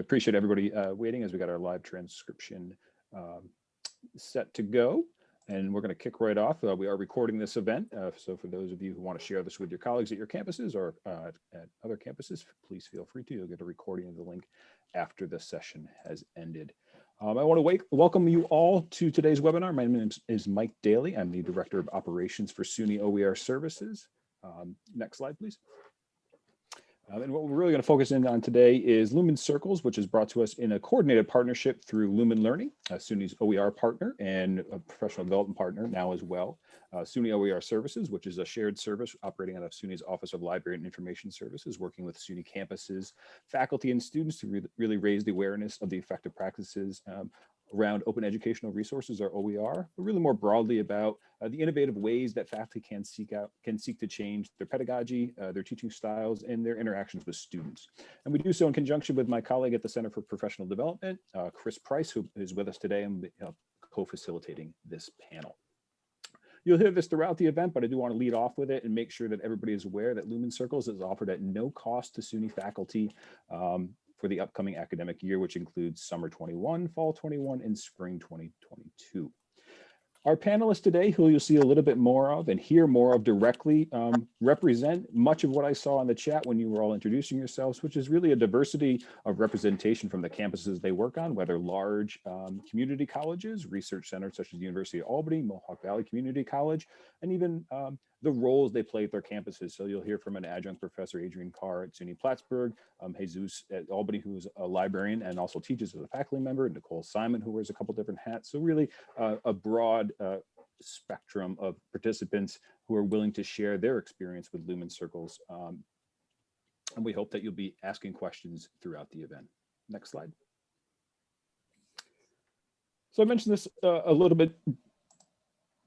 I appreciate everybody uh, waiting as we got our live transcription um, set to go. And we're going to kick right off. Uh, we are recording this event. Uh, so for those of you who want to share this with your colleagues at your campuses or uh, at other campuses, please feel free to. You'll get a recording of the link after the session has ended. Um, I want to wake, welcome you all to today's webinar. My name is Mike Daly. I'm the Director of Operations for SUNY OER Services. Um, next slide, please. Um, and what we're really going to focus in on today is Lumen Circles, which is brought to us in a coordinated partnership through Lumen Learning, uh, SUNY's OER partner and a professional development partner now as well. Uh, SUNY OER Services, which is a shared service operating out of SUNY's Office of Library and Information Services, working with SUNY campuses, faculty and students to re really raise the awareness of the effective practices um, around open educational resources or OER, but really more broadly about uh, the innovative ways that faculty can seek out, can seek to change their pedagogy, uh, their teaching styles, and their interactions with students. And we do so in conjunction with my colleague at the Center for Professional Development, uh, Chris Price, who is with us today and uh, co-facilitating this panel. You'll hear this throughout the event, but I do want to lead off with it and make sure that everybody is aware that Lumen Circles is offered at no cost to SUNY faculty. Um, for the upcoming academic year, which includes summer 21, fall 21, and spring 2022. Our panelists today, who you'll see a little bit more of and hear more of directly, um, represent much of what I saw in the chat when you were all introducing yourselves, which is really a diversity of representation from the campuses they work on, whether large um, community colleges, research centers such as the University of Albany, Mohawk Valley Community College, and even um, the roles they play at their campuses. So you'll hear from an adjunct professor, Adrian Carr at SUNY Plattsburgh, um, Jesus at Albany, who's a librarian and also teaches as a faculty member, and Nicole Simon, who wears a couple different hats. So really uh, a broad uh, spectrum of participants who are willing to share their experience with Lumen Circles. Um, and we hope that you'll be asking questions throughout the event. Next slide. So I mentioned this uh, a little bit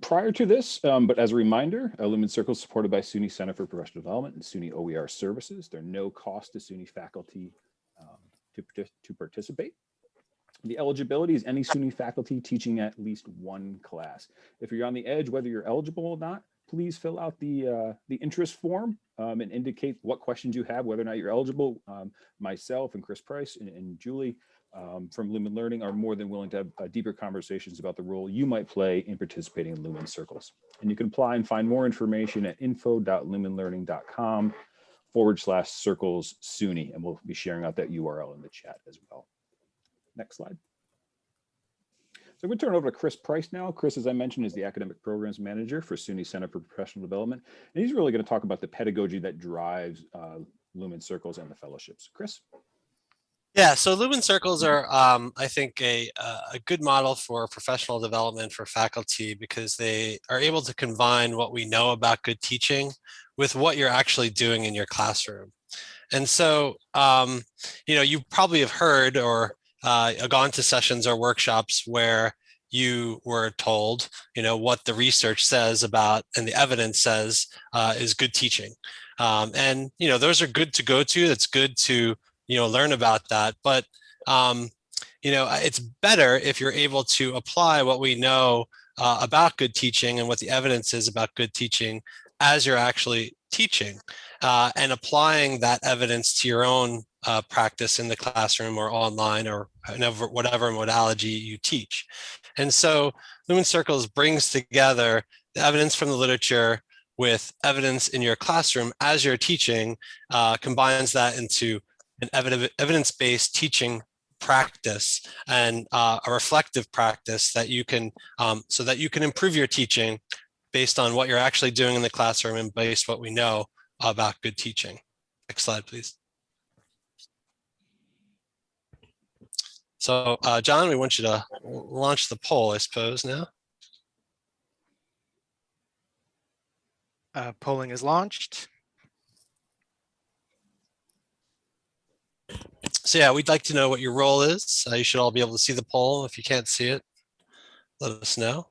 prior to this, um, but as a reminder, uh, Lumen Circle is supported by SUNY Center for Professional Development and SUNY OER Services. There are no cost to SUNY faculty um, to, to participate. The eligibility is any SUNY faculty teaching at least one class. If you're on the edge, whether you're eligible or not, please fill out the uh, the interest form um, and indicate what questions you have, whether or not you're eligible. Um, myself and Chris Price and, and Julie um, from Lumen Learning are more than willing to have uh, deeper conversations about the role you might play in participating in Lumen Circles. And you can apply and find more information at info.lumenlearning.com forward slash circles SUNY, and we'll be sharing out that URL in the chat as well. Next slide. So we turn over to Chris Price now. Chris, as I mentioned, is the Academic Programs Manager for SUNY Center for Professional Development. And he's really going to talk about the pedagogy that drives uh, Lumen Circles and the fellowships. Chris? Yeah, so Lumen Circles are, um, I think, a, a good model for professional development for faculty because they are able to combine what we know about good teaching with what you're actually doing in your classroom. And so, um, you know, you probably have heard or uh, gone to sessions or workshops where you were told, you know, what the research says about and the evidence says uh, is good teaching. Um, and, you know, those are good to go to. That's good to you know, learn about that. But, um, you know, it's better if you're able to apply what we know uh, about good teaching and what the evidence is about good teaching as you're actually teaching uh, and applying that evidence to your own uh, practice in the classroom or online or whatever, whatever modality you teach. And so Lumen Circles brings together the evidence from the literature with evidence in your classroom as you're teaching, uh, combines that into an evidence-based teaching practice and uh, a reflective practice that you can, um, so that you can improve your teaching based on what you're actually doing in the classroom and based what we know about good teaching. Next slide, please. So uh, John, we want you to launch the poll, I suppose, now. Uh, polling is launched. So yeah, we'd like to know what your role is. Uh, you should all be able to see the poll. If you can't see it, let us know.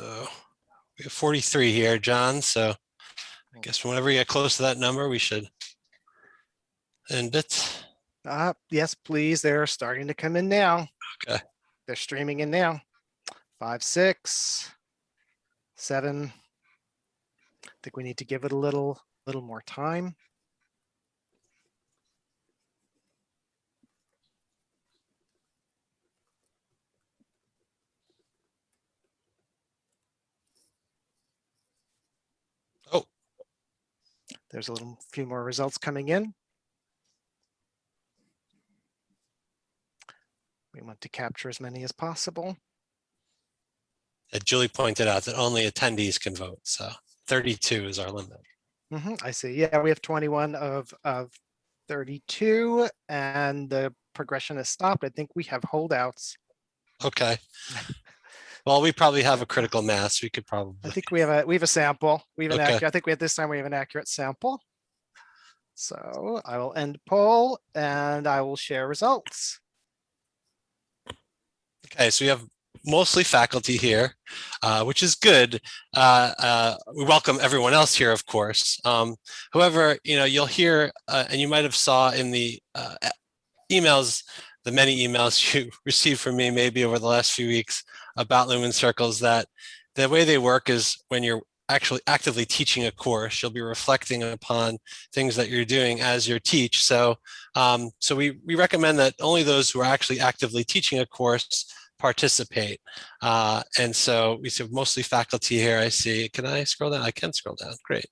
Uh, we have 43 here, John. So I guess whenever we get close to that number, we should end it. Uh, yes, please. They're starting to come in now. Okay. They're streaming in now. Five, six, seven. I think we need to give it a little, little more time. Oh. There's a little few more results coming in. We want to capture as many as possible. Uh, Julie pointed out that only attendees can vote. So 32 is our limit. Mhm, I see. Yeah, we have 21 of, of 32 and the progression has stopped. I think we have holdouts. Okay. Well, we probably have a critical mass. We could probably. I think we have a, we have a sample. We have an Okay. accurate, I think we have this time we have an accurate sample. So I will end poll and I will share results. okay, so we have mostly faculty here, uh, which is good. Uh, uh, we welcome everyone else here, of course. Um, however, you know, you'll hear, uh, and you might have saw in the uh, emails, the many emails you received from me maybe over the last few weeks about Lumen Circles that the way they work is when you're actually actively teaching a course, you'll be reflecting upon things that you're doing as you teach. So, um, so we, we recommend that only those who are actually actively teaching a course participate. Uh, and so we see mostly faculty here. I see. Can I scroll down? I can scroll down. Great.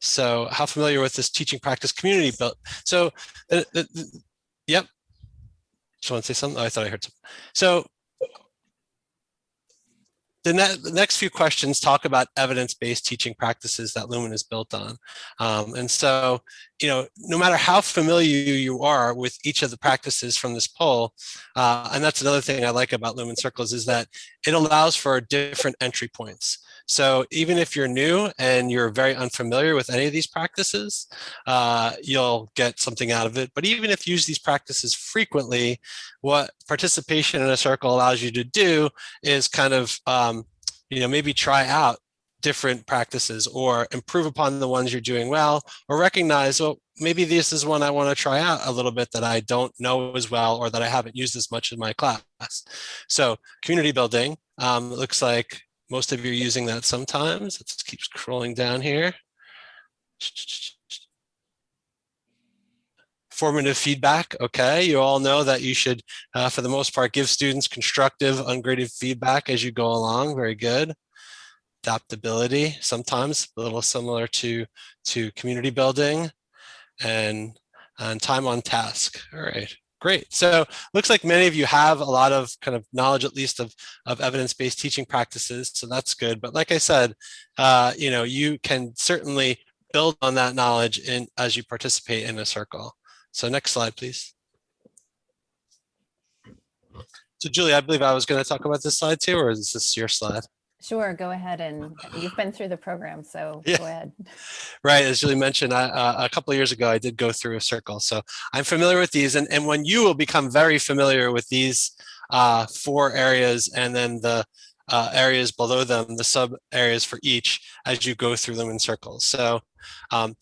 So how familiar with this teaching practice community built? So, uh, the- yep. To say something? Oh, I thought I heard something. So the, ne the next few questions talk about evidence-based teaching practices that Lumen is built on. Um, and so, you know, no matter how familiar you are with each of the practices from this poll, uh, and that's another thing I like about Lumen Circles is that it allows for different entry points. So even if you're new and you're very unfamiliar with any of these practices, uh, you'll get something out of it. But even if you use these practices frequently, what participation in a circle allows you to do is kind of, um, you know, maybe try out different practices or improve upon the ones you're doing well, or recognize, well, maybe this is one I want to try out a little bit that I don't know as well, or that I haven't used as much in my class. So community building, um, looks like most of you are using that sometimes. Let's keep scrolling down here. Formative feedback. Okay, you all know that you should, uh, for the most part, give students constructive, ungraded feedback as you go along. Very good. Adaptability, sometimes a little similar to, to community building and, and time on task. All right. Great. So looks like many of you have a lot of kind of knowledge, at least of, of evidence-based teaching practices. So that's good. But like I said, uh, you know, you can certainly build on that knowledge in as you participate in a circle. So next slide, please. So Julie, I believe I was going to talk about this slide too, or is this your slide? Sure, go ahead and you've been through the program, so Yeah. go ahead. Right, as Julie mentioned, I, uh, a couple of years ago, I did go through a circle. So I'm familiar with these and, and when you will become very familiar with these uh, four areas and then the uh, areas below them, the sub areas for each as you go through them in circles. So um,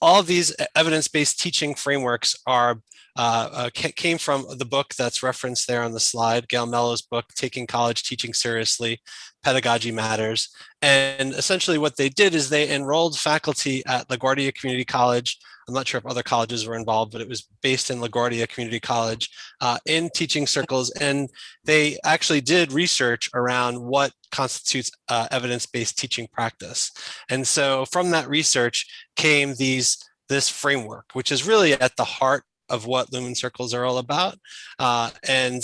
all these evidence-based teaching frameworks are uh, uh, came from the book that's referenced there on the slide, Gail Mellow's book, Taking College Teaching Seriously, Pedagogy Matters. And essentially what they did is they enrolled faculty at LaGuardia Community College. I'm not sure if other colleges were involved, but it was based in LaGuardia Community College uh, in teaching circles. And they actually did research around what constitutes uh, evidence-based teaching practice. And so from that research came these this framework, which is really at the heart of what Lumen Circles are all about. Uh, and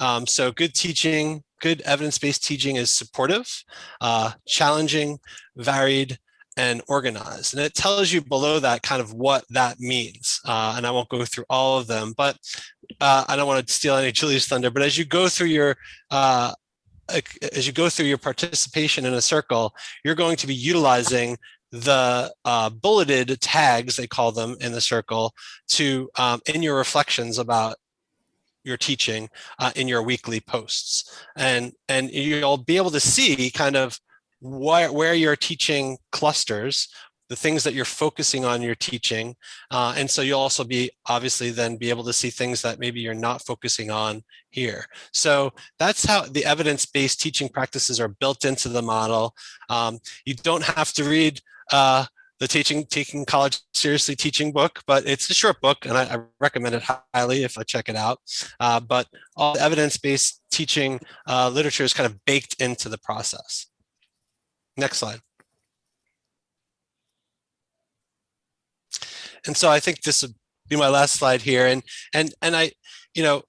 um, so good teaching, good evidence-based teaching is supportive, uh, challenging, varied, and organized. And it tells you below that kind of what that means. Uh, and I won't go through all of them, but uh, I don't want to steal any Julie's thunder, but as you go through your uh, as you go through your participation in a circle, you're going to be utilizing the uh, bulleted tags, they call them in the circle, to um, in your reflections about you're teaching uh, in your weekly posts. And, and you'll be able to see kind of where, where you're teaching clusters, the things that you're focusing on your teaching. Uh, and so you'll also be obviously then be able to see things that maybe you're not focusing on here. So that's how the evidence-based teaching practices are built into the model. Um, you don't have to read uh, the teaching taking college seriously teaching book but it's a short book and i, I recommend it highly if i check it out uh, but all the evidence-based teaching uh, literature is kind of baked into the process next slide. And so i think this would be my last slide here. And and and i you know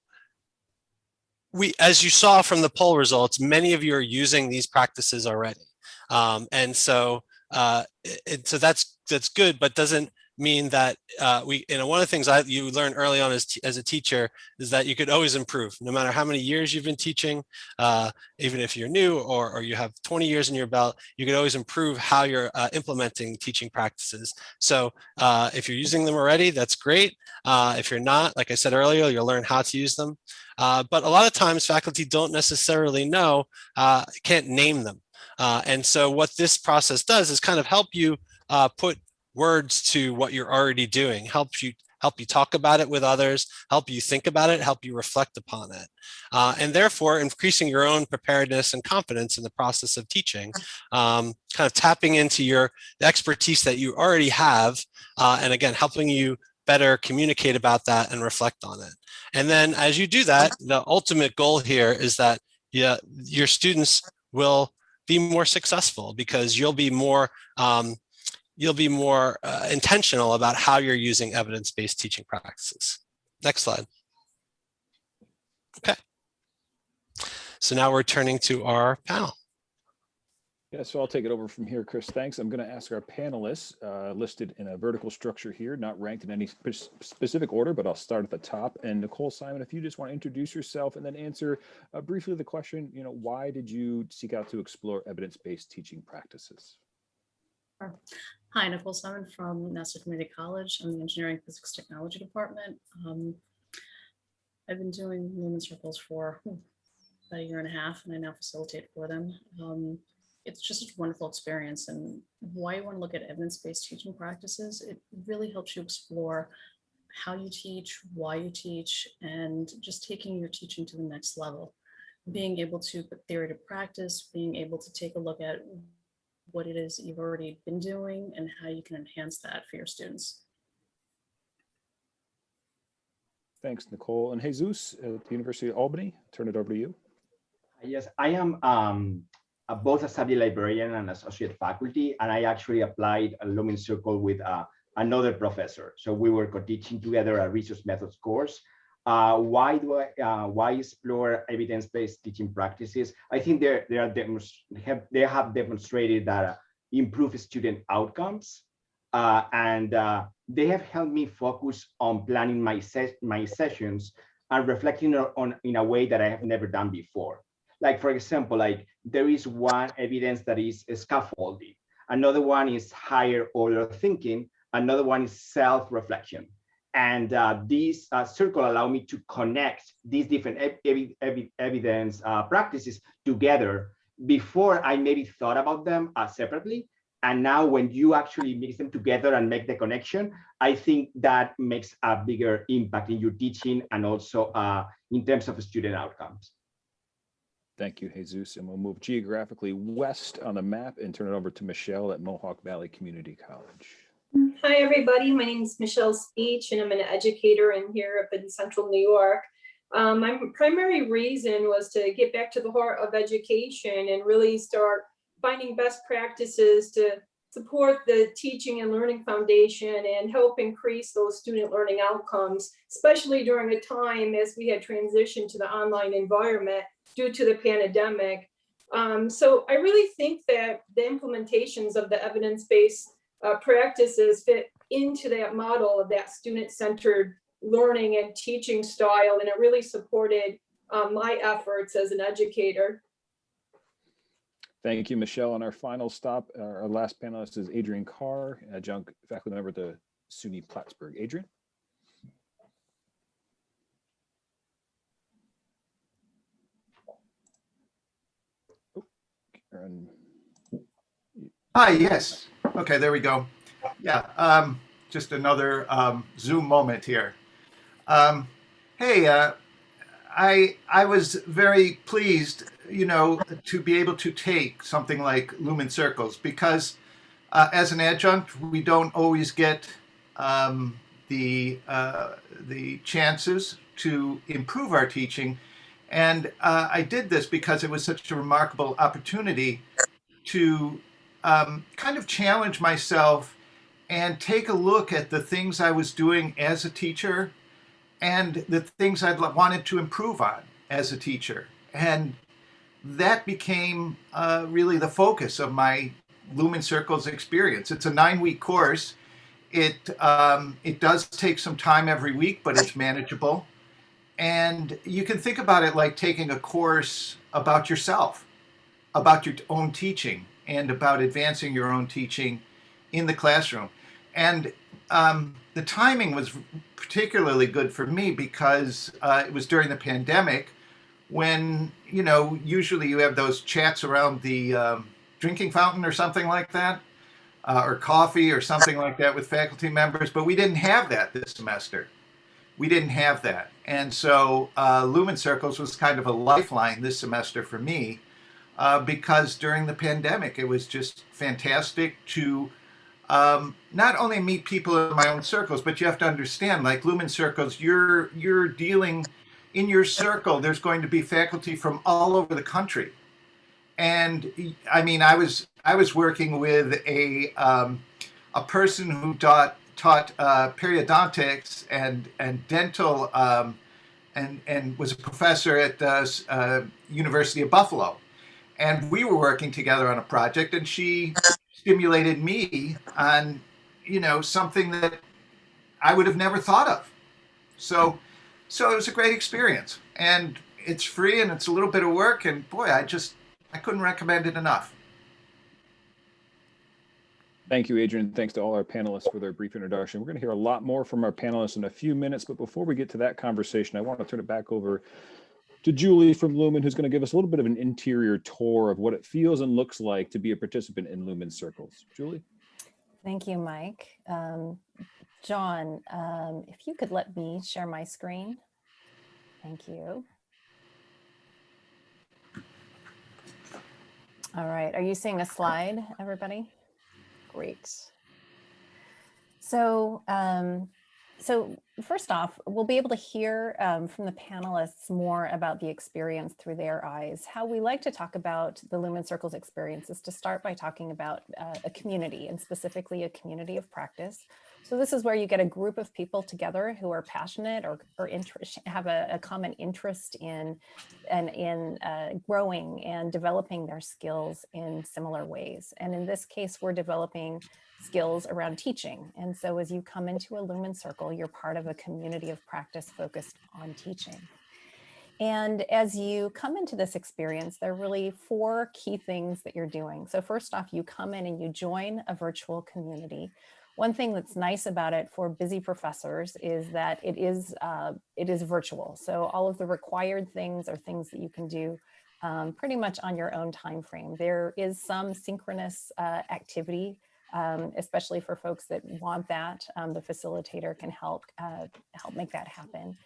we as you saw from the poll results many of you are using these practices already. Um, and so uh, and so that's that's good, but doesn't mean that uh, we, you know, one of the things I you learn early on as, as a teacher is that you could always improve no matter how many years you've been teaching, uh, even if you're new or, or you have 20 years in your belt, you could always improve how you're uh, implementing teaching practices. So uh, if you're using them already, that's great. Uh, if you're not, like I said earlier, you'll learn how to use them. Uh, but a lot of times faculty don't necessarily know, can't name them. And so what this process does is kind of help you uh, put words to what you're already doing, helps you help you talk about it with others, help you think about it, help you reflect upon it. Uh, and therefore increasing your own preparedness and confidence in the process of teaching, um, kind of tapping into your expertise that you already have. Uh, and again, helping you better communicate about that and reflect on it. And then as you do that, the ultimate goal here is that yeah, your students will be more successful because you'll be more um, you'll be more uh, intentional about how you're using evidence-based teaching practices. Next slide. Okay. So now we're turning to our panel. Yeah, so I'll take it over from here, Chris. Thanks. I'm going to ask our panelists uh, listed in a vertical structure here, not ranked in any spe specific order, but I'll start at the top. And Nicole Simon, if you just want to introduce yourself and then answer uh, briefly the question, you know, why did you seek out to explore evidence-based teaching practices? Hi, Nicole Simon from Nassau Community College. I'm the Engineering Physics Technology Department. Um, I've been doing Lumen Circles for hmm, about a year and a half, and I now facilitate for them. Um, it's just a wonderful experience and why you want to look at evidence-based teaching practices, it really helps you explore how you teach, why you teach, and just taking your teaching to the next level. Being able to put theory to practice, being able to take a look at what it is you've already been doing and how you can enhance that for your students. Thanks, Nicole. And Jesus at the University of Albany, turn it over to you. Yes, I am um, uh, both a subject librarian and associate faculty, and I actually applied a Lumen Circle with uh, another professor. So we were co-teaching together a research methods course. Uh, why do I, uh, why explore evidence-based teaching practices? I think they they are have they have demonstrated that uh, improve student outcomes, uh, and they have helped me focus on planning my ses my sessions and reflecting on in a way that I have never done before like for example, like there is one evidence that is scaffolding, another one is higher order thinking, another one is self-reflection. And uh, these uh, circle allow me to connect these different ev ev evidence uh, practices together before I maybe thought about them uh, separately. And now when you actually mix them together and make the connection, I think that makes a bigger impact in your teaching and also uh, in terms of student outcomes. Thank you, Jesus. And we'll move geographically west on the map and turn it over to Michelle at Mohawk Valley Community College. Hi, everybody. My name is Michelle Speech, and I'm an educator in here up in central New York. Um, my primary reason was to get back to the heart of education and really start finding best practices to support the teaching and learning foundation and help increase those student learning outcomes, especially during a time as we had transitioned to the online environment due to the pandemic. Um, so I really think that the implementations of the evidence-based uh, practices fit into that model of that student-centered learning and teaching style, and it really supported um, my efforts as an educator. Thank you, Michelle. And our final stop, our last panelist is Adrian Carr, adjunct faculty member at the SUNY Plattsburgh. Adrian. Hi, yes. Okay, there we go. Yeah, um, just another um, Zoom moment here. Um, hey, uh, I I was very pleased, you know, to be able to take something like Lumen Circles because uh, as an adjunct, we don't always get um, the uh, the chances to improve our teaching, and uh, I did this because it was such a remarkable opportunity to um, kind of challenge myself and take a look at the things I was doing as a teacher and the things I'd wanted to improve on as a teacher. And that became uh, really the focus of my Lumen Circles experience. It's a nine week course. It, um, it does take some time every week, but it's manageable. And you can think about it like taking a course about yourself, about your own teaching, and about advancing your own teaching in the classroom. And um, the timing was particularly good for me because uh, it was during the pandemic when, you know, usually you have those chats around the um, drinking fountain or something like that, uh, or coffee or something like that with faculty members, but we didn't have that this semester. We didn't have that. And so uh, Lumen Circles was kind of a lifeline this semester for me uh, because during the pandemic, it was just fantastic to um, not only meet people in my own circles, but you have to understand, like Lumen Circles, you're you're dealing in your circle. There's going to be faculty from all over the country, and I mean, I was I was working with a um, a person who taught taught uh, periodontics and and dental. Um, and, and was a professor at the uh, University of Buffalo and we were working together on a project and she stimulated me on you know something that i would have never thought of so so it was a great experience and it's free and it's a little bit of work and boy i just i couldn't recommend it enough Thank you, Adrian. Thanks to all our panelists for their brief introduction. We're going to hear a lot more from our panelists in a few minutes, but before we get to that conversation, I want to turn it back over to Julie from Lumen, who's going to give us a little bit of an interior tour of what it feels and looks like to be a participant in Lumen Circles. Julie? Thank you, Mike. Um, John, um, if you could let me share my screen. Thank you. All right, are you seeing a slide, everybody? Great. So, um, so first off, we'll be able to hear um, from the panelists more about the experience through their eyes. How we like to talk about the Lumen Circles experience is to start by talking about uh, a community and specifically a community of practice. So this is where you get a group of people together who are passionate or, or interest, have a, a common interest in, and in uh, growing and developing their skills in similar ways. And in this case, we're developing skills around teaching. And so as you come into a Lumen Circle, you're part of a community of practice focused on teaching. And as you come into this experience, there are really four key things that you're doing. So first off, you come in and you join a virtual community. One thing that's nice about it for busy professors is that it is uh, it is virtual. So all of the required things are things that you can do um, pretty much on your own time frame. There is some synchronous uh, activity um, especially for folks that want that. Um, the facilitator can help uh, help make that happen.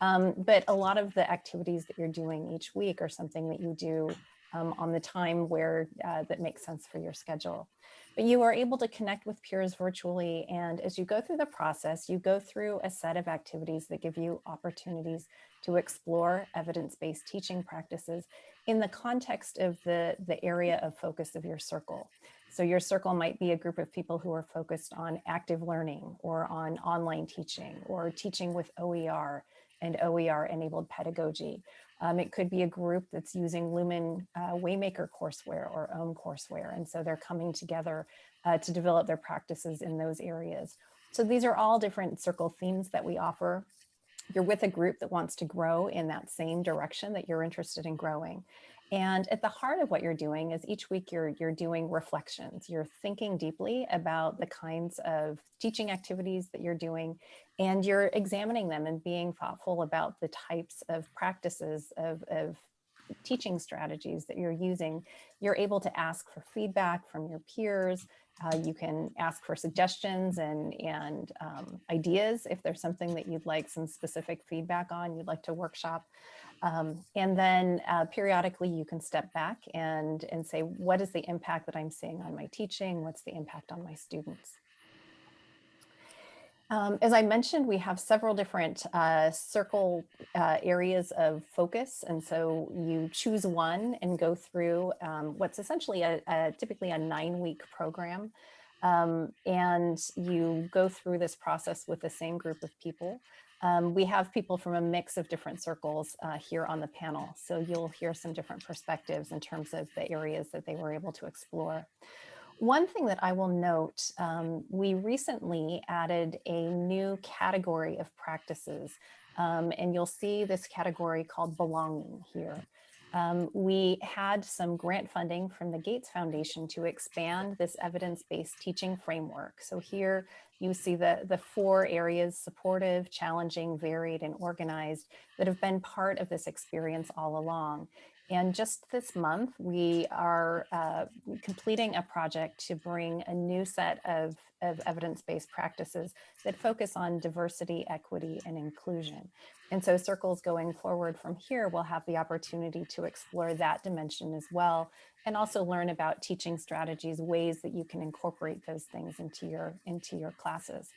Um, but a lot of the activities that you're doing each week are something that you do um, on the time where uh, that makes sense for your schedule. But you are able to connect with peers virtually. And as you go through the process, you go through a set of activities that give you opportunities to explore evidence-based teaching practices in the context of the, the area of focus of your circle. So your circle might be a group of people who are focused on active learning or on online teaching or teaching with OER and OER enabled pedagogy. Um, it could be a group that's using Lumen uh, Waymaker courseware or OHM courseware. And so they're coming together uh, to develop their practices in those areas. So these are all different circle themes that we offer. You're with a group that wants to grow in that same direction that you're interested in growing. And at the heart of what you're doing is each week you're, you're doing reflections. You're thinking deeply about the kinds of teaching activities that you're doing, and you're examining them and being thoughtful about the types of practices of, of teaching strategies that you're using, you're able to ask for feedback from your peers. Uh, you can ask for suggestions and, and um, ideas if there's something that you'd like some specific feedback on, you'd like to workshop. Um, and then uh, periodically you can step back and, and say, what is the impact that I'm seeing on my teaching? What's the impact on my students? Um, as I mentioned, we have several different uh, circle uh, areas of focus. And so you choose one and go through um, what's essentially a, a, typically a nine week program. Um, and you go through this process with the same group of people. Um, we have people from a mix of different circles uh, here on the panel. So you'll hear some different perspectives in terms of the areas that they were able to explore. One thing that I will note, um, we recently added a new category of practices, um, and you'll see this category called belonging here. Um, we had some grant funding from the Gates Foundation to expand this evidence-based teaching framework. So here you see the, the four areas, supportive, challenging, varied, and organized, that have been part of this experience all along. And just this month, we are uh, completing a project to bring a new set of, of evidence-based practices that focus on diversity, equity, and inclusion. And so circles going forward from here will have the opportunity to explore that dimension as well, and also learn about teaching strategies, ways that you can incorporate those things into your, into your classes.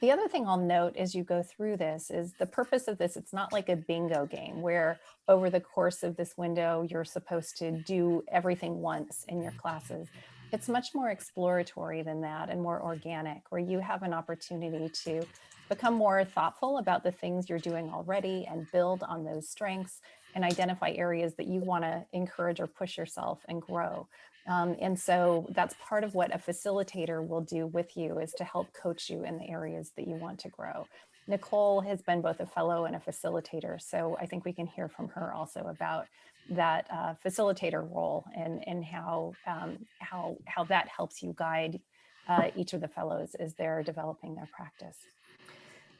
The other thing I'll note as you go through this is the purpose of this, it's not like a bingo game where over the course of this window, you're supposed to do everything once in your classes. It's much more exploratory than that and more organic, where you have an opportunity to become more thoughtful about the things you're doing already and build on those strengths and identify areas that you want to encourage or push yourself and grow. Um, and so that's part of what a facilitator will do with you is to help coach you in the areas that you want to grow. Nicole has been both a fellow and a facilitator, so I think we can hear from her also about that uh, facilitator role and, and how, um, how, how that helps you guide uh, each of the fellows as they're developing their practice.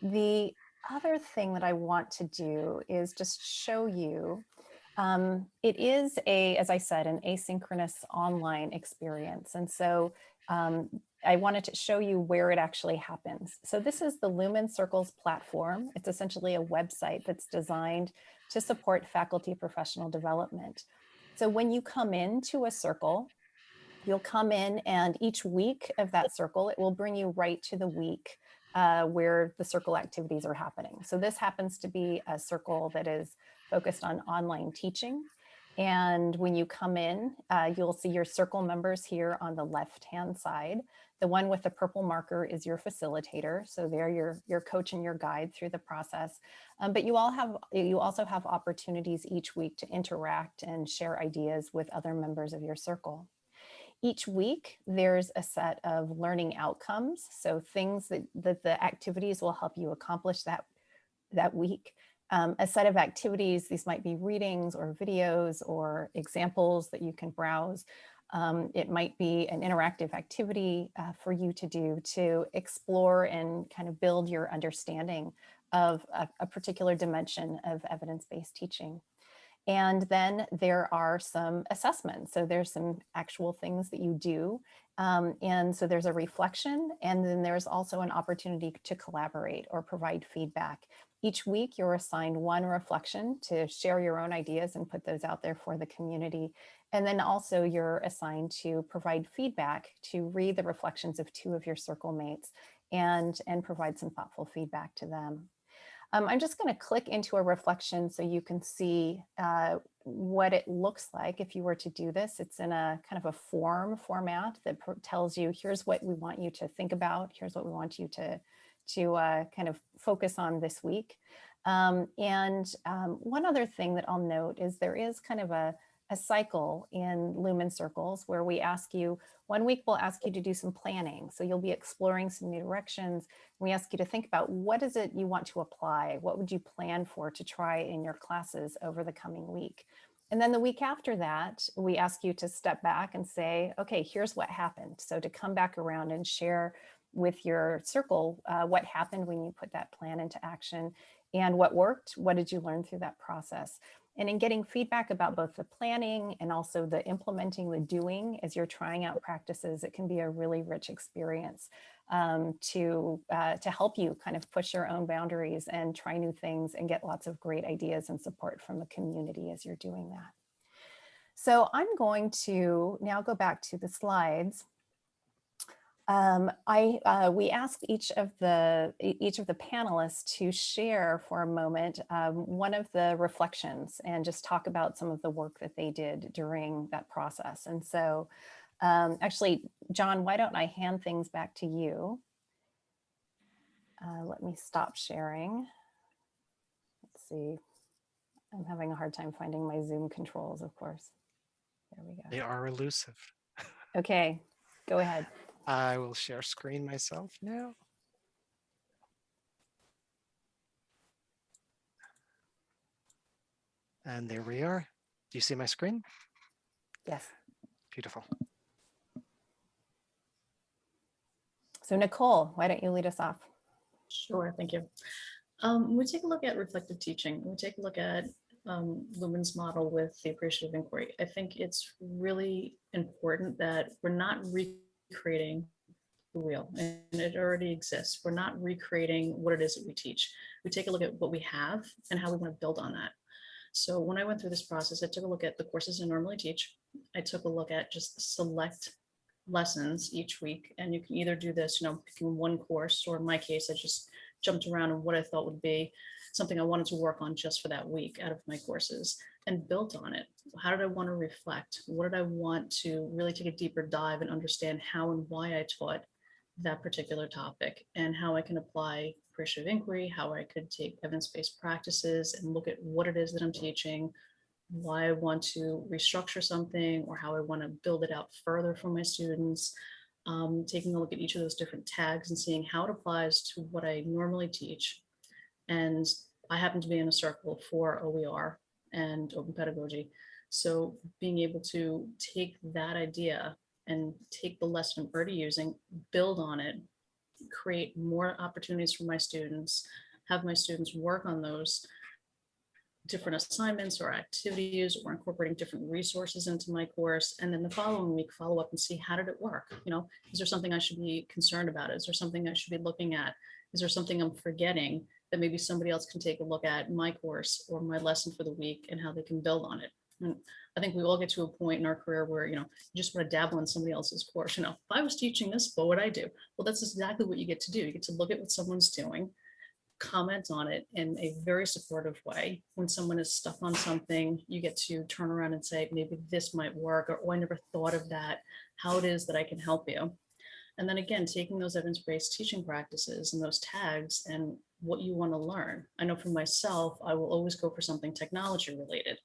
The other thing that I want to do is just show you um, it is a, as I said, an asynchronous online experience. And so um, I wanted to show you where it actually happens. So this is the Lumen Circles platform. It's essentially a website that's designed to support faculty professional development. So when you come into a circle, you'll come in and each week of that circle, it will bring you right to the week uh, where the circle activities are happening. So this happens to be a circle that is focused on online teaching. And when you come in, uh, you'll see your circle members here on the left-hand side. The one with the purple marker is your facilitator. So they're your, your coach and your guide through the process. Um, but you all have you also have opportunities each week to interact and share ideas with other members of your circle. Each week, there's a set of learning outcomes. So things that, that the activities will help you accomplish that, that week um, a set of activities. These might be readings or videos or examples that you can browse. Um, it might be an interactive activity uh, for you to do to explore and kind of build your understanding of a, a particular dimension of evidence-based teaching. And then there are some assessments. So there's some actual things that you do. Um, and so there's a reflection and then there's also an opportunity to collaborate or provide feedback. Each week you're assigned one reflection to share your own ideas and put those out there for the community. And then also you're assigned to provide feedback to read the reflections of two of your circle mates and, and provide some thoughtful feedback to them. Um, I'm just going to click into a reflection so you can see uh, what it looks like if you were to do this. It's in a kind of a form format that tells you here's what we want you to think about. Here's what we want you to to uh, kind of focus on this week. Um, and um, one other thing that I'll note is there is kind of a, a cycle in Lumen Circles where we ask you, one week we'll ask you to do some planning. So you'll be exploring some new directions. We ask you to think about what is it you want to apply? What would you plan for to try in your classes over the coming week? And then the week after that, we ask you to step back and say, okay, here's what happened. So to come back around and share with your circle uh, what happened when you put that plan into action and what worked, what did you learn through that process. And in getting feedback about both the planning and also the implementing, the doing as you're trying out practices, it can be a really rich experience um, to, uh, to help you kind of push your own boundaries and try new things and get lots of great ideas and support from the community as you're doing that. So I'm going to now go back to the slides. Um, I, uh, we asked each of the each of the panelists to share for a moment um, one of the reflections and just talk about some of the work that they did during that process. And so, um, actually, John, why don't I hand things back to you? Uh, let me stop sharing. Let's see. I'm having a hard time finding my Zoom controls, of course. There we go. They are elusive. Okay, go ahead. I will share screen myself now. And there we are. Do you see my screen? Yes. Beautiful. So Nicole, why don't you lead us off? Sure, thank you. Um, we take a look at reflective teaching. We take a look at um, Lumen's model with the appreciative inquiry. I think it's really important that we're not recreating the wheel and it already exists. We're not recreating what it is that we teach. We take a look at what we have and how we want to build on that. So when I went through this process, I took a look at the courses I normally teach. I took a look at just select lessons each week. And you can either do this, you know, picking one course, or in my case, I just jumped around on what I thought would be something I wanted to work on just for that week out of my courses and built on it. How did I want to reflect? What did I want to really take a deeper dive and understand how and why I taught that particular topic and how I can apply appreciative inquiry, how I could take evidence-based practices and look at what it is that I'm teaching, why I want to restructure something or how I want to build it out further for my students. Um, taking a look at each of those different tags and seeing how it applies to what I normally teach. And I happen to be in a circle for OER and open pedagogy. So being able to take that idea and take the lesson I'm already using, build on it, create more opportunities for my students, have my students work on those different assignments or activities or incorporating different resources into my course. And then the following week, follow up and see how did it work? You know, is there something I should be concerned about? Is there something I should be looking at? Is there something I'm forgetting that maybe somebody else can take a look at my course or my lesson for the week and how they can build on it? And I think we all get to a point in our career where, you know, you just want to dabble in somebody else's course. You know, if I was teaching this, what would I do? Well, that's exactly what you get to do. You get to look at what someone's doing, comment on it in a very supportive way. When someone is stuck on something, you get to turn around and say, maybe this might work, or oh, I never thought of that, how it is that I can help you. And then again, taking those evidence-based teaching practices and those tags and what you want to learn. I know for myself, I will always go for something technology related,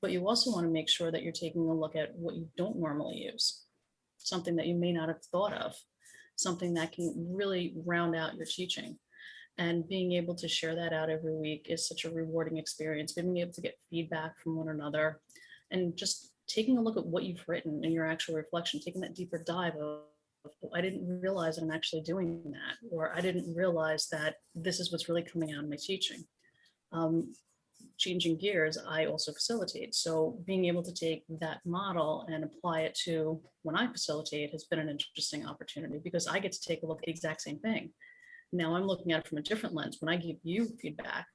but you also want to make sure that you're taking a look at what you don't normally use, something that you may not have thought of, something that can really round out your teaching. And being able to share that out every week is such a rewarding experience, being able to get feedback from one another and just taking a look at what you've written in your actual reflection, taking that deeper dive of, I didn't realize I'm actually doing that, or I didn't realize that this is what's really coming out of my teaching. Um, changing gears, I also facilitate. So being able to take that model and apply it to when I facilitate has been an interesting opportunity because I get to take a look at the exact same thing. Now I'm looking at it from a different lens. When I give you feedback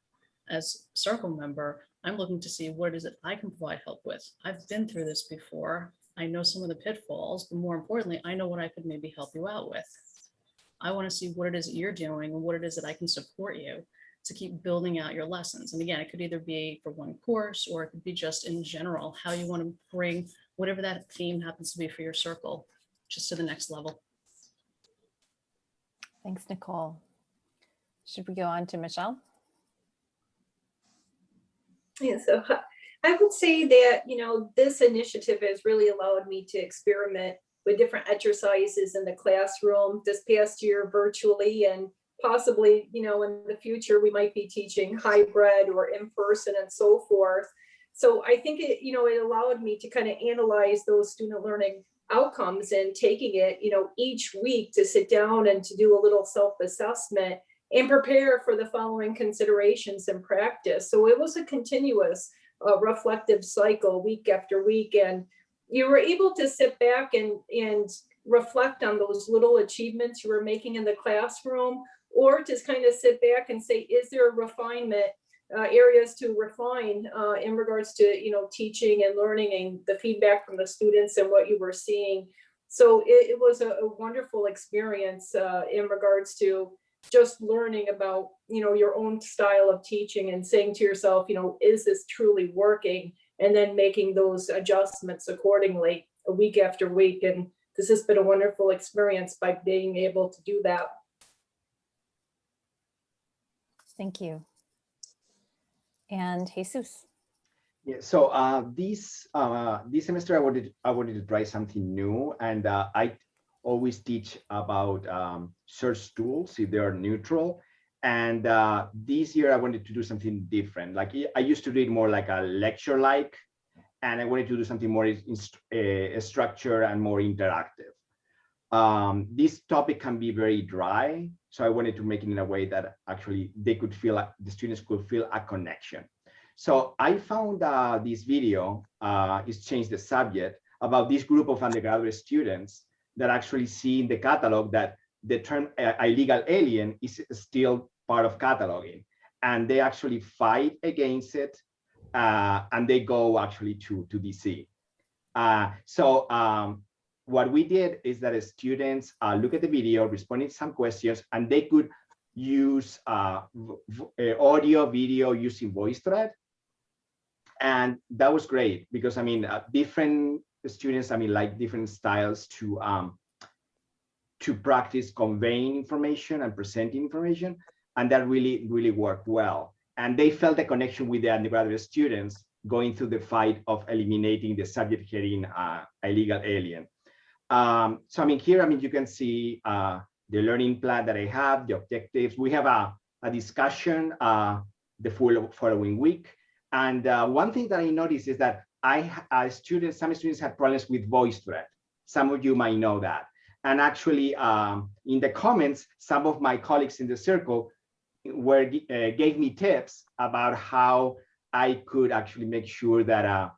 as circle member, I'm looking to see what is it I can provide help with. I've been through this before. I know some of the pitfalls, but more importantly, I know what I could maybe help you out with. I want to see what it is that you're doing and what it is that I can support you to keep building out your lessons. And again, it could either be for one course or it could be just in general, how you want to bring whatever that theme happens to be for your circle, just to the next level. Thanks, Nicole. Should we go on to Michelle? Yeah, so I would say that, you know, this initiative has really allowed me to experiment with different exercises in the classroom this past year virtually and possibly, you know, in the future, we might be teaching hybrid or in person and so forth. So I think it, you know, it allowed me to kind of analyze those student learning outcomes and taking it, you know, each week to sit down and to do a little self-assessment and prepare for the following considerations and practice. So it was a continuous a reflective cycle week after week. And you were able to sit back and, and reflect on those little achievements you were making in the classroom, or just kind of sit back and say, is there a refinement uh, areas to refine uh, in regards to you know teaching and learning and the feedback from the students and what you were seeing. So it, it was a, a, wonderful experience uh, in regards to just learning about you know your own style of teaching and saying to yourself, you know, is this truly working? And then making those adjustments accordingly a week after week. And this has been a wonderful experience by being able to do that. Thank you and Jesus. Yeah, so uh, this uh, this semester I wanted I wanted to try something new, and uh, I always teach about um, search tools if they are neutral. And uh, this year I wanted to do something different. Like I used to read more like a lecture like, and I wanted to do something more in, uh, and more interactive. Um, this topic can be very dry, so I wanted to make it in a way that actually they could feel, like the students could feel a connection. So I found uh, this video, uh, it's changed the subject, about this group of undergraduate students that actually see in the catalog that the term uh, illegal alien is still part of cataloging. And they actually fight against it, uh, and they go actually to, to DC. Uh, so um, what we did is that students uh, look at the video, responding to some questions, and they could use uh, uh audio, video using VoiceThread. And that was great because I mean, different students, I mean, like different styles to um, to practice conveying information and presenting information. And that really, really worked well. And they felt a connection with the undergraduate students going through the fight of eliminating the subject heading uh, illegal alien. Um, so I mean, here, I mean, you can see uh, the learning plan that I have, the objectives. We have a, a discussion uh, the full following week. And uh, one thing that I noticed is that I, uh, students, some students had problems with voice VoiceThread. Some of you might know that. And actually, um, in the comments, some of my colleagues in the circle were uh, gave me tips about how I could actually make sure that uh,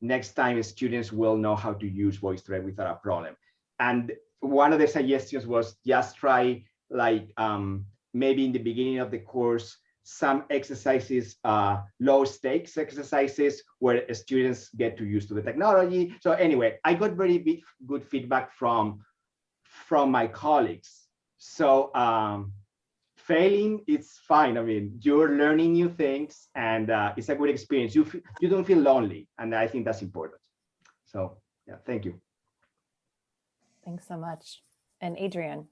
next time students will know how to use VoiceThread without a problem. And one of the suggestions was just try like um, maybe in the beginning of the course, some exercises, uh, low stakes exercises where students get to use to the technology. So anyway, I got very big, good feedback from, from my colleagues. So um, failing, it's fine. I mean, you're learning new things and uh, it's a good experience. You, you don't feel lonely. And I think that's important. So yeah, thank you. Thanks so much. And Adrian.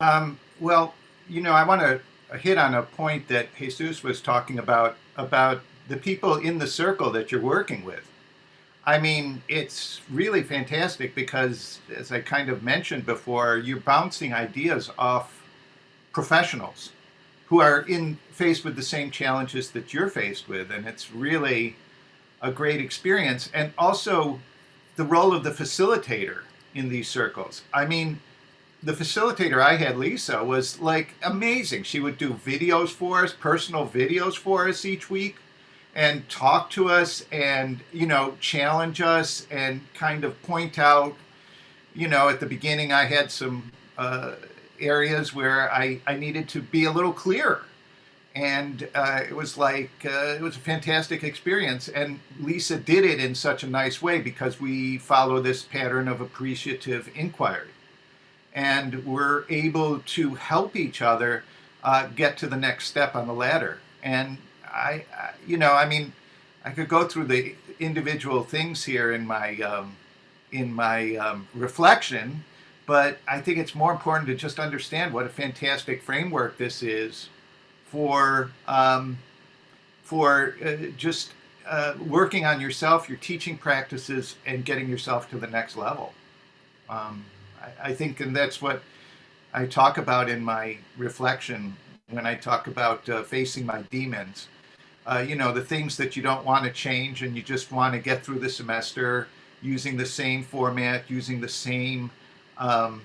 Um, well, you know, I want to hit on a point that Jesus was talking about, about the people in the circle that you're working with. I mean, it's really fantastic because, as I kind of mentioned before, you're bouncing ideas off professionals who are in faced with the same challenges that you're faced with, and it's really a great experience. And also, the role of the facilitator in these circles. I mean, the facilitator I had, Lisa, was like amazing. She would do videos for us, personal videos for us each week and talk to us and, you know, challenge us and kind of point out, you know, at the beginning I had some uh, areas where I, I needed to be a little clearer. And uh, it was like uh, it was a fantastic experience. And lisa did it in such a nice way because we follow this pattern of appreciative inquiry and we're able to help each other uh, get to the next step on the ladder and I, I, you know i mean i could go through the individual things here in my um, in my um, reflection but i think it's more important to just understand what a fantastic framework this is for um, for uh, just uh, working on yourself, your teaching practices, and getting yourself to the next level. I, I, think, and that's what I talk about in my reflection when I talk about uh, facing my demons. Uh, you know, the things that you don't want to change and you just want to get through the semester using the same format, using the same um,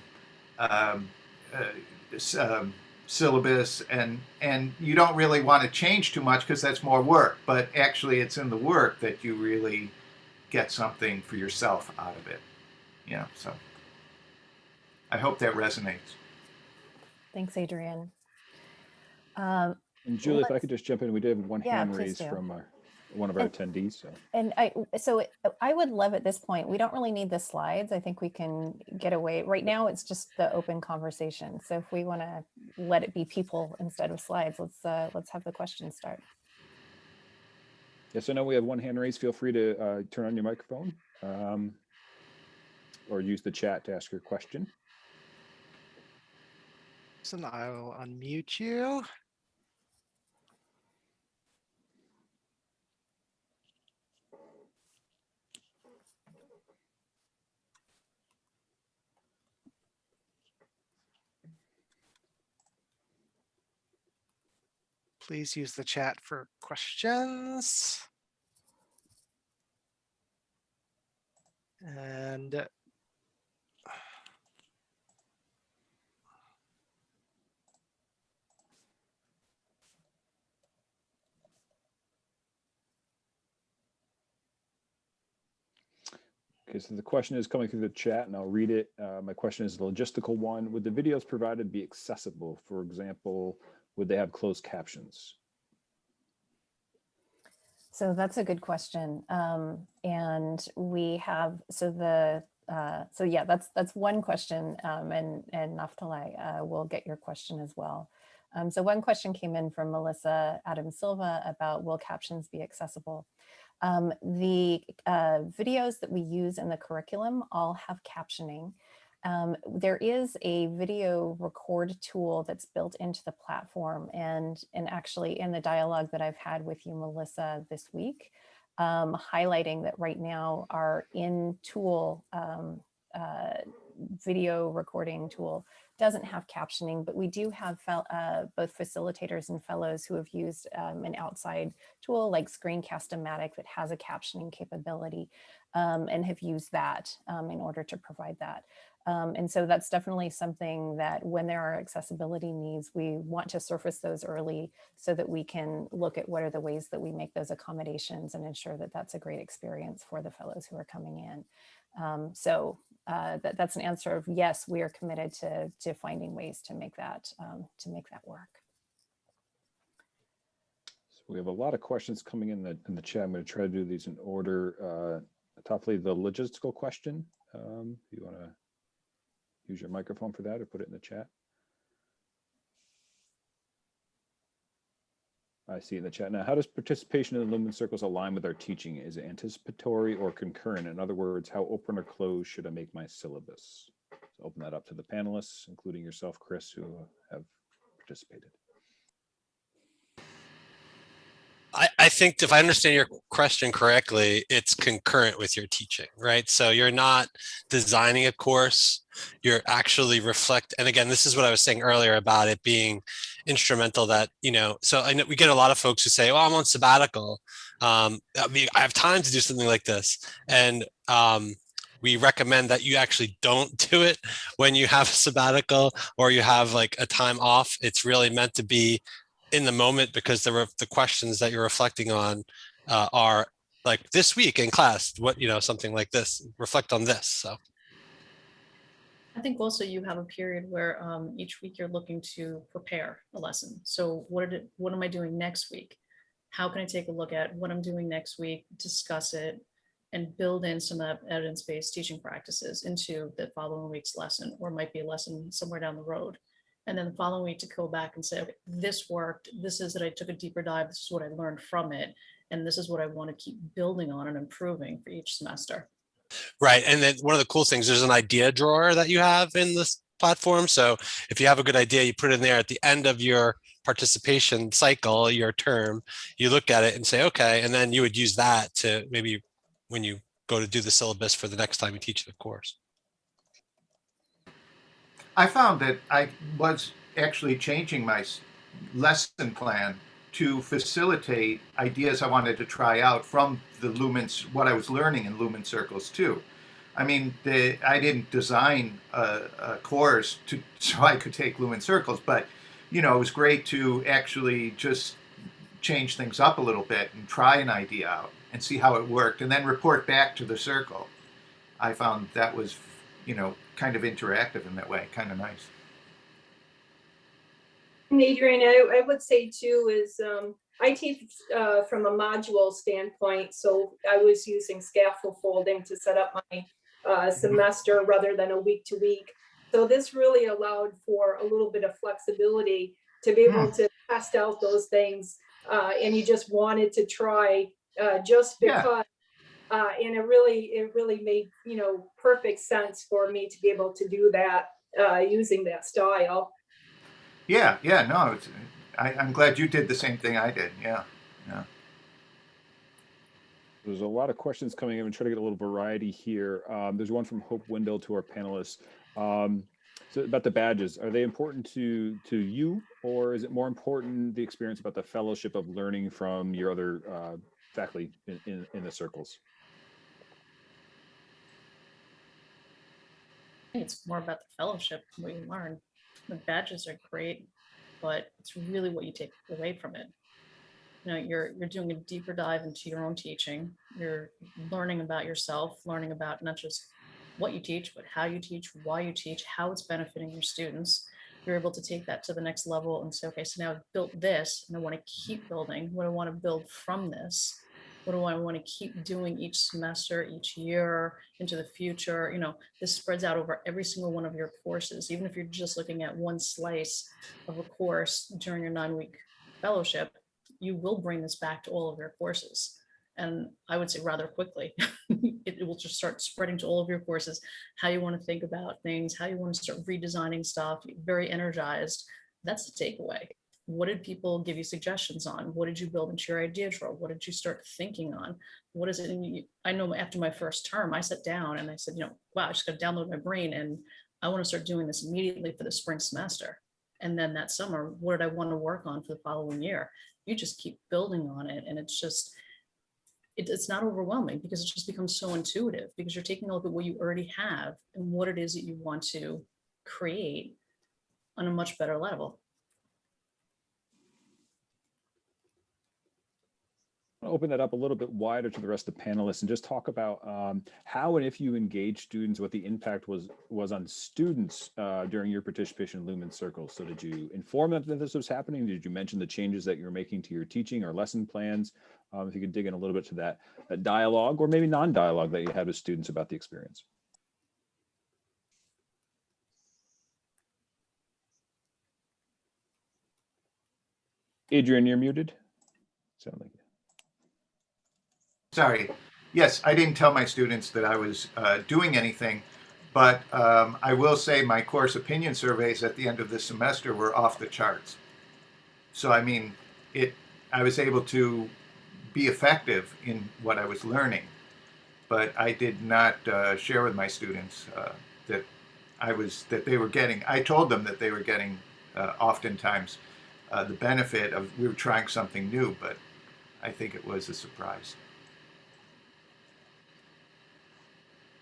um, uh, um, syllabus and and you don't really want to change too much because that's more work but actually it's in the work that you really get something for yourself out of it yeah so i hope that resonates Thanks, Adrian. Um, And Julie, if I could just jump in, we did have one Yeah, hand please raised do. from our, one of our And- attendees, so. And I, so it- I would love at this point, we don't really need the slides. I think we can get away. Right now, it's just the open conversation. So if we want to let it be people instead of slides, let's, uh, let's have the questions start. Yes, I know we have one hand raised. Feel free to uh, turn on your microphone um, or use the chat to ask your question. So I'll unmute you. Please use the chat for questions. And Okay, so the question is coming through the chat and I'll read it. Uh, my question is a logistical one. Would the videos provided be accessible? For example, would they have closed captions? So that's a good question. Um, and we have, so the, uh, so yeah, that's, that's one question. Um, and, and Naftali, uh, will get your question as well. Um, so one question came in from Melissa Adam Silva about will captions be accessible? Um, the uh, videos that we use in the curriculum all have captioning. Um, there is a video record tool that's built into the platform and, and actually in the dialogue that I've had with you, Melissa, this week, um, highlighting that right now our in tool um, uh, video recording tool doesn't have captioning, but we do have uh, both facilitators and fellows who have used um, an outside tool like Screencast-O-Matic that has a captioning capability um, and have used that um, in order to provide that. Um, and so that's definitely something that when there are accessibility needs, we want to surface those early so that we can look at what are the ways that we make those accommodations and ensure that that's a great experience for the fellows who are coming in. Um, so uh, that, that's an answer of yes, we are committed to, to finding ways to make that, um, to make that work. So we have a lot of questions coming in the, in the chat. I'm going to try to do these in order. Uh, Topically, the logistical question, um, you want to use your microphone for that or put it in the chat? I see in the chat. Now, how does participation in the Lumen Circles align with our teaching? Is it anticipatory or concurrent? In other words, how open or closed should I make my syllabus? So open that up to the panelists, including yourself, Chris, who have participated. I, I think if I understand your question correctly, it's concurrent with your teaching, right? So you're not designing a course, you're actually reflect. And again, this is what I was saying earlier about it being instrumental that, you know, so I know we get a lot of folks who say, oh, I'm on sabbatical. Um, I mean, I have time to do something like this. And um, we recommend that you actually don't do it when you have a sabbatical or you have like a time off. It's really meant to be in the moment because the, the questions that you're reflecting on uh, are like this week in class, what, you know, something like this, reflect on this. So I think also you have a period where um, each week you're looking to prepare a lesson. So what did, what am I doing next week? How can I take a look at what I'm doing next week, discuss it, and build in some of evidence-based teaching practices into the following week's lesson, or might be a lesson somewhere down the road. And then the following week to go back and say, okay, this worked. This is that I took a deeper dive. This is what I learned from it. And this is what I want to keep building on and improving for each semester. Right. And then one of the cool things, there's an idea drawer that you have in this platform. So if you have a good idea, you put it in there at the end of your participation cycle, your term, you look at it and say, okay, and then you would use that to maybe when you go to do the syllabus for the next time you teach the course. I found that I was actually changing my lesson plan to facilitate ideas I wanted to try out from the lumens, what I was learning in lumen circles too. I mean, the, I didn't design a, a course to so I could take lumen circles, but you know, it was great to actually just change things up a little bit and try an idea out and see how it worked and then report back to the circle. I found that was, you know, kind of interactive in that way, kind of nice. And Adrian, I, I would say too is, um, I teach, uh, from a module standpoint, so I was using scaffold folding to set up my, uh, semester rather than a week to week. So this really allowed for a little bit of flexibility to be able to test out those things. Uh, and you just wanted to try, uh, just Yeah. Because. Uh, and it really, it really made, you know, perfect sense for me to be able to do that, uh, using that style. Yeah, yeah, no, it's, I, I'm glad you did the same thing I did. Yeah, yeah, There's a lot of questions coming in. I'm trying to get a little variety here. Um, there's one from Hope Wendell to our panelists. Um, so about the badges, are they important to to you, or is it more important the experience about the fellowship of learning from your other uh, faculty in, in, in the circles? It's more about the fellowship, what you learn. The badges are great, but it's really what you take away from it. You know, you're you're doing a deeper dive into your own teaching. You're learning about yourself, learning about not just what you teach, but how you teach, why you teach, how it's benefiting your students. You're able to take that to the next level and say, okay, so now I've built this and I want to keep building. What I want to build from this? What do I want to keep doing each semester, each year into the future? You know, this spreads out over every single one of your courses. Even if you're just looking at one slice of a course during your nine week fellowship, you will bring this back to all of your courses. And I would say rather quickly, it will just start spreading to all of your courses, how you want to think about things, how you want to start redesigning stuff, very energized. That's the takeaway. What did people give you suggestions on? What did you build into your idea drawer? What did you start thinking on? What is it? You, I know after my first term, I sat down and I said, you know, wow, I just got to download my brain and I want to start doing this immediately for the spring semester. And then that summer, what did I want to work on for the following year? You just keep building on it. And it's just, it, it's not overwhelming because it just becomes so intuitive because you're taking a look at what you already have and what it is that you want to create on a much better level. Open that up a little bit wider to the rest of the panelists and just talk about um, how and if you engage students, what the impact was was on students uh, during your participation in Lumen Circles. So did you inform them that this was happening? Did you mention the changes that you're making to your teaching or lesson plans? Um, if you could dig in a little bit to that, that dialogue or maybe non-dialogue that you had with students about the experience. Adrian, you're muted. Sound like sorry. Yes, I didn't tell my students that I was uh, doing anything, but um, I will say my course opinion surveys at the end of the semester were off the charts. So, I mean, it. I was able to be effective in what I was learning, but I did not uh, share with my students uh, that I was that they were getting. I told them that they were getting uh, oftentimes uh, the benefit of we were trying something new, but I think it was a surprise.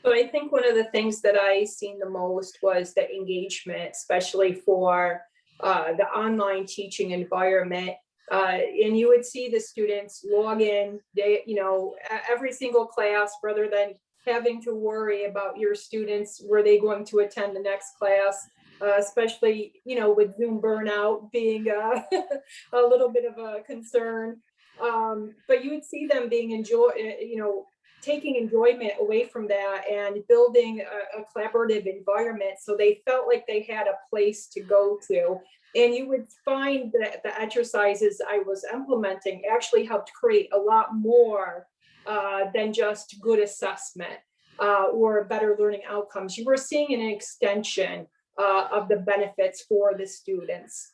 So I think one of the things that I seen the most was the engagement, especially for uh, the online teaching environment. Uh, and you would see the students log in, they, you know, every single class rather than having to worry about your students, were they going to attend the next class? Uh, especially, you know, with Zoom burnout being uh, a little bit of a concern. Um, but you would see them being enjoy, you know, taking enjoyment away from that and building a, a, collaborative environment. So they felt like they had a place to go to. And you would find that the exercises i was implementing actually helped create a lot more uh, than just good assessment uh, or better learning outcomes. You were seeing an extension uh, of the benefits for the students.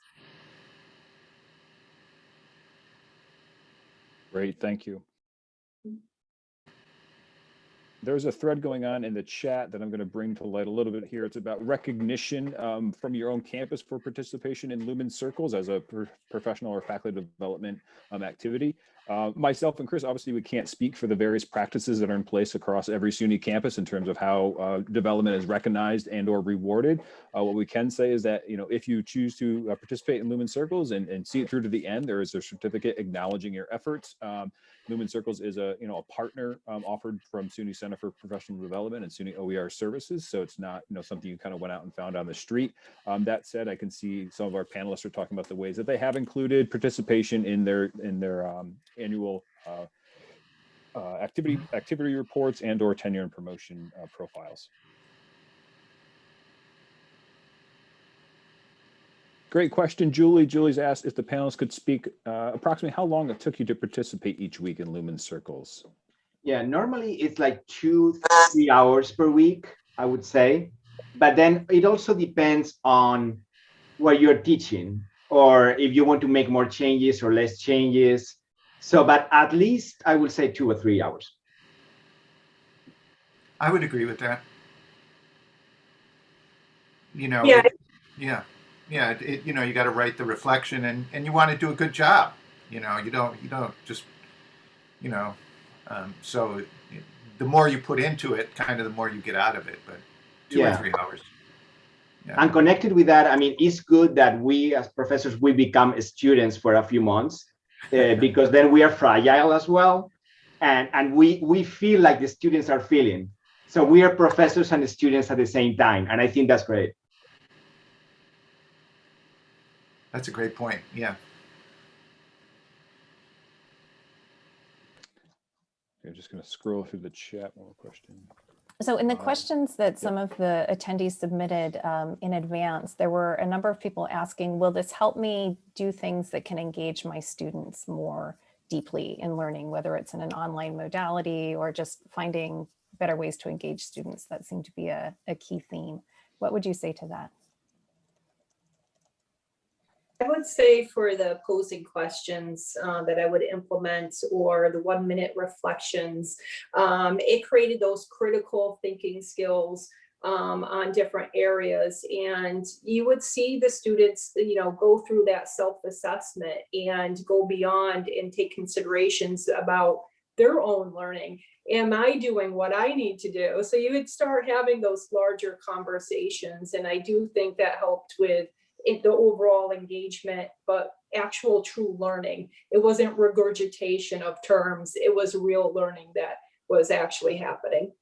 Great, thank you. There's a thread going on in the chat that I'm going to bring to light a little bit here. It's about recognition um, from your own campus for participation in Lumen Circles as a pro- professional or faculty development um, activity. Uh, myself and Chris, obviously, we can't speak for the various practices that are in place across every SUNY campus in terms of how uh, development is recognized and or rewarded. Uh, what we can say is that you know if you choose to uh, participate in Lumen Circles and, and see it through to the end, there is a certificate acknowledging your efforts. Um, Lumen Circles is a you know a partner um, offered from SUNY Center for Professional Development and SUNY OER Services, so it's not you know something you kind of went out and found on the street. Um, that said, I can see some of our panelists are talking about the ways that they have included participation in their in their um, annual uh, uh, activity activity reports and or tenure and promotion uh, profiles. Great question, Julie. Julie's asked if the panelists could speak uh, approximately how long it took you to participate each week in Lumen Circles. Yeah, normally it's like two, three hours per week, I would say. But then it also depends on what you're teaching or if you want to make more changes or less changes. So, but at least I would say two or three hours. I would agree with that. You know, Yeah. it- yeah, yeah. It, it- you know, you got to write the reflection, and and you want to do a good job. You know, you don't you don't just, you know, um, so it, the more you put into it, kind of the more you get out of it. But two Yeah. or three hours. Yeah. And connected with that, I mean, it's good that we as professors, we become students for a few months uh, because then we are fragile as well. And, and we, we feel like the students are feeling. So we are professors and students at the same time. And I think that's great. That's a great point. Yeah. I'm just going to scroll through the chat. One more question. So in the Uh, questions that some of the attendees submitted um, in advance, there were a number of people asking, will this help me do things that can engage my students more deeply in learning, whether it's in an online modality or just finding better ways to engage students? That seemed to be a, a key theme. What would you say to that? I would say for the posing questions uh, that I would implement or the one minute reflections, um, it created those critical thinking skills um, on different areas. And you would see the students, you know, go through that self-assessment and go beyond and take considerations about their own learning. Am I doing what I need to do? So you would start having those larger conversations. And I do think that helped with it, the overall engagement, but actual true learning. It wasn't regurgitation of terms. It was real learning that was actually happening.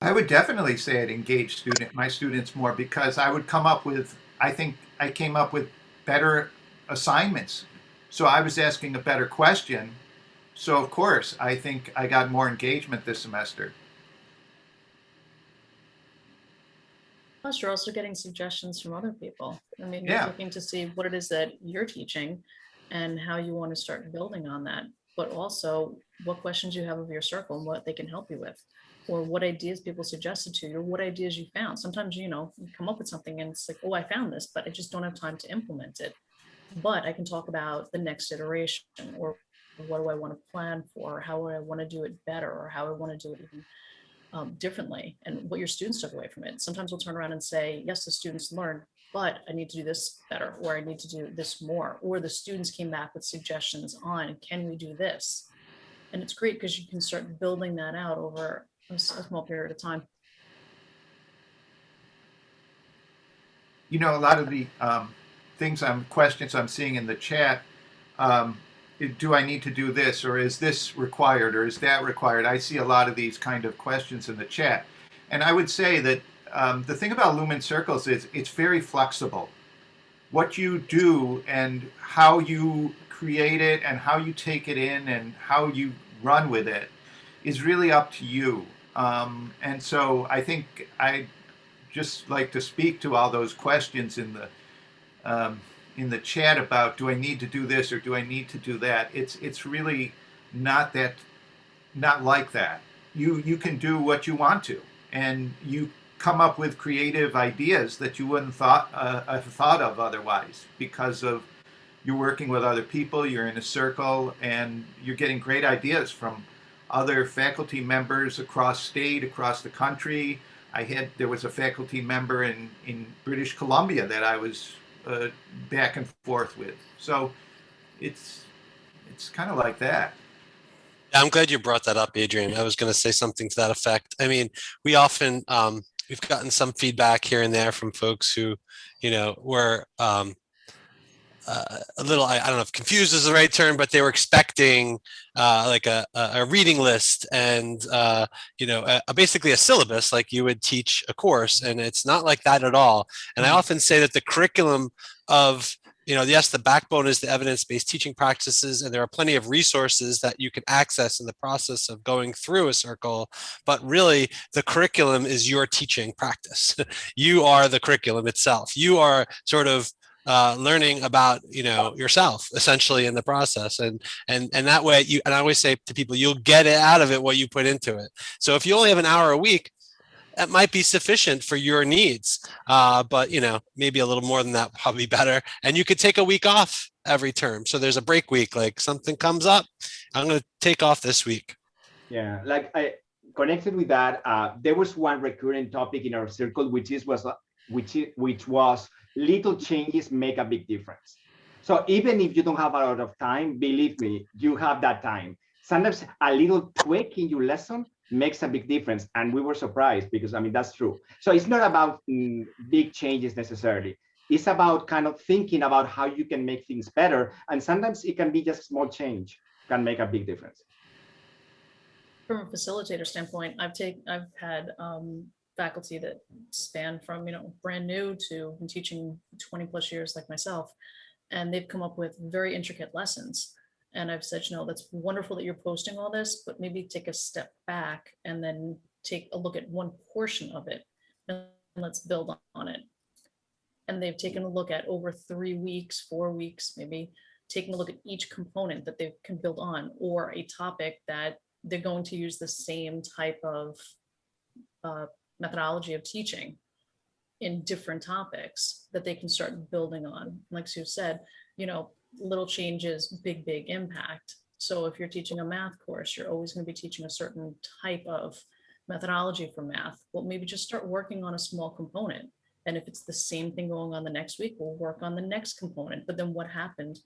I would definitely say it engaged student my students more because I would come up with I think I came up with better assignments. So I was asking a better question. So of course I think I got more engagement this semester. Plus, you're also getting suggestions from other people. I mean, Yeah. you're looking to see what it is that you're teaching and how you want to start building on that. But also what questions you have of your circle and what they can help you with. Or what ideas people suggested to you, or what ideas you found. Sometimes, you know, you come up with something and it's like, oh, I found this, but I just don't have time to implement it. But I can talk about the next iteration or what do I want to plan for? How do I want to do it better? Or how I want to do it even um, differently and what your students took away from it. Sometimes we'll turn around and say, yes, the students learned, but I need to do this better, or I need to do this more, or the students came back with suggestions on, can we do this? And it's great because you can start building that out over a small period of time. You know, a lot of the um, things I'm questions I'm seeing in the chat. Um, do I need to do this, or is this required, or is that required? I see a lot of these kind of questions in the chat, and I would say that um, the thing about Lumen Circles is it's very flexible. What you do and how you create it, and how you take it in, and how you run with it, is really up to you. Um, and so I think I just like to speak to all those questions in the um, in the chat about do I need to do this or do I need to do that? It's it's really not that not like that. You you can do what you want to, and you come up with creative ideas that you wouldn't thought uh, have thought of otherwise because of you're working with other people, you're in a circle, and you're getting great ideas from other faculty members across state, across the country. I had there was a faculty member in in British Columbia that I was uh, back and forth with. So it's it's kind of like that. I'm glad you brought that up, Adrian. I was going to say something to that effect. I mean, we often um, we've gotten some feedback here and there from folks who, you know, were um, uh, a little I, I don't know if confused is the right term, but they were expecting uh, like a, a reading list and uh, you know a, a basically a syllabus like you would teach a course, and it's not like that at all. And I often say that the curriculum of you know, yes, the backbone is the evidence-based teaching practices, and there are plenty of resources that you can access in the process of going through a circle. But really, the curriculum is your teaching practice. you are the curriculum itself. You are sort of uh, learning about you know yourself essentially in the process and and and that way you and i always say to people you'll get out of it what you put into it so if you only have an hour a week that might be sufficient for your needs uh, but you know maybe a little more than that probably better and you could take a week off every term so there's a break week like something comes up i'm going to take off this week Yeah, like I connected with that. Uh, there was one recurring topic in our circle, which is was which which was little changes make a big difference. So even if you don't have a lot of time, believe me, you have that time. Sometimes a little tweak in your lesson makes a big difference, and we were surprised because I mean that's true. So it's not about mm, big changes necessarily. It's about kind of thinking about how you can make things better, and sometimes it can be just small change can make a big difference. From a facilitator standpoint, I've taken, I've had um, faculty that span from, you know, brand new to teaching 20 plus years like myself. And they've come up with very intricate lessons. And I've said, you know, that's wonderful that you're posting all this, but maybe take a step back and then take a look at one portion of it and let's build on it. And they've taken a look at over three weeks, four weeks, maybe taking a look at each component that they can build on or a topic that they're going to use the same type of uh, methodology of teaching in different topics that they can start building on. Like Sue said, you know, little changes, big, big impact. So if you're teaching a math course, you're always going to be teaching a certain type of methodology for math. Well, maybe just start working on a small component. And if it's the same thing going on the next week, we'll work on the next component. But then what happened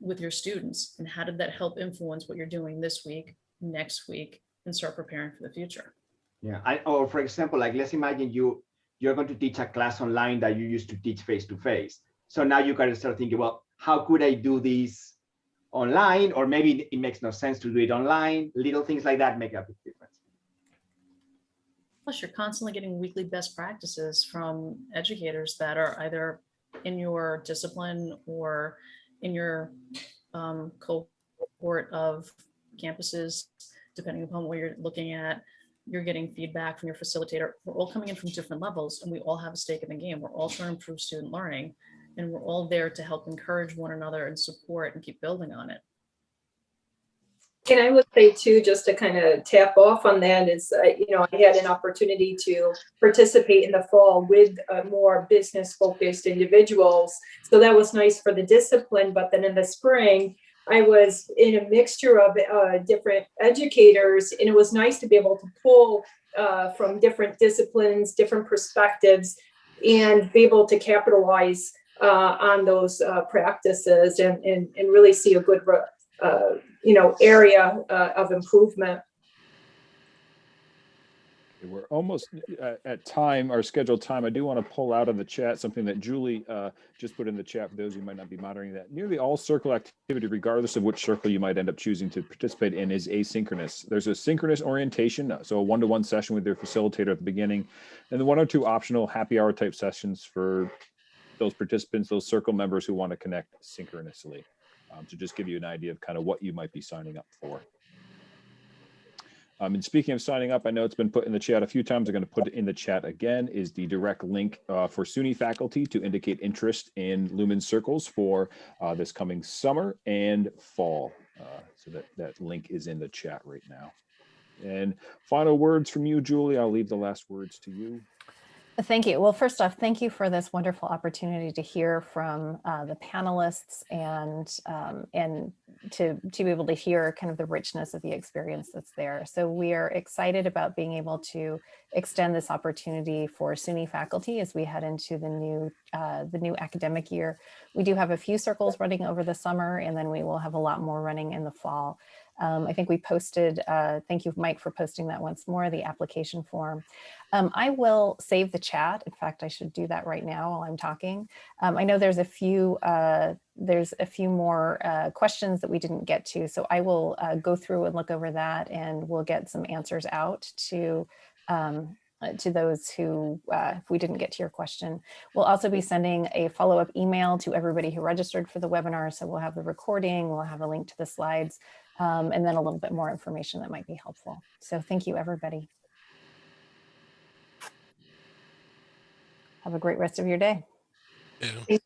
with your students and how did that help influence what you're doing this week, next week, and start preparing for the future? Yeah, I, or for example, like let's imagine you you're going to teach a class online that you used to teach face to face. So now you got to start thinking, well, how could I do this online? Or maybe it makes no sense to do it online. Little things like that make a big difference. Plus, you're constantly getting weekly best practices from educators that are either in your discipline or in your um, cohort of campuses, depending upon what you're looking at. You're getting feedback from your facilitator. We're all coming in from different levels and we all have a stake in the game. We're all trying to improve student learning and we're all there to help encourage one another and support and keep building on it. And I would say too, just to kind of tap off on that is, uh, you know, I had an opportunity to participate in the fall with uh, more business focused individuals. So that was nice for the discipline, but then in the spring, I was in a mixture of uh, different educators and it was nice to be able to pull uh, from different disciplines, different perspectives and be able to capitalize uh, on those uh, practices and, and, and really see a good uh, you know, area uh, of improvement. We're almost uh, at time, our scheduled time. I do want to pull out of the chat something that Julie uh, just put in the chat for those who might not be monitoring that. Nearly all circle activity, regardless of which circle you might end up choosing to participate in, is asynchronous. There's a synchronous orientation, so a one-to-one -one session with your facilitator at the beginning, and the one or two optional happy hour type sessions for those participants, those circle members who want to connect synchronously um, to just give you an idea of kind of what you might be signing up for. Um, and speaking of signing up, I know it's been put in the chat a few times. I'm going to put it in the chat again is the direct link uh, for SUNY faculty to indicate interest in Lumen Circles for uh, this coming summer and fall. Uh, so that, that link is in the chat right now. And final words from you, Julie. I'll leave the last words to you. Thank you. Well, first off, thank you for this wonderful opportunity to hear from uh, the panelists and um, and to to be able to hear kind of the richness of the experience that's there. So we are excited about being able to extend this opportunity for SUNY faculty as we head into the new uh, the new academic year. We do have a few circles running over the summer, and then we will have a lot more running in the fall. Um, I think we posted, uh, thank you, Mike, for posting that once more, the application form. Um, I will save the chat. In fact, I should do that right now while I'm talking. Um, I know there's a few uh, there's a few more uh, questions that we didn't get to, so I will uh, go through and look over that, and we'll get some answers out to um, uh, to those who, uh, if we didn't get to your question. We'll also be sending a follow-up email to everybody who registered for the webinar, so we'll have the recording, we'll have a link to the slides, um, and then a little bit more information that might be helpful. So thank you, everybody. Have a great rest of your day. Yeah.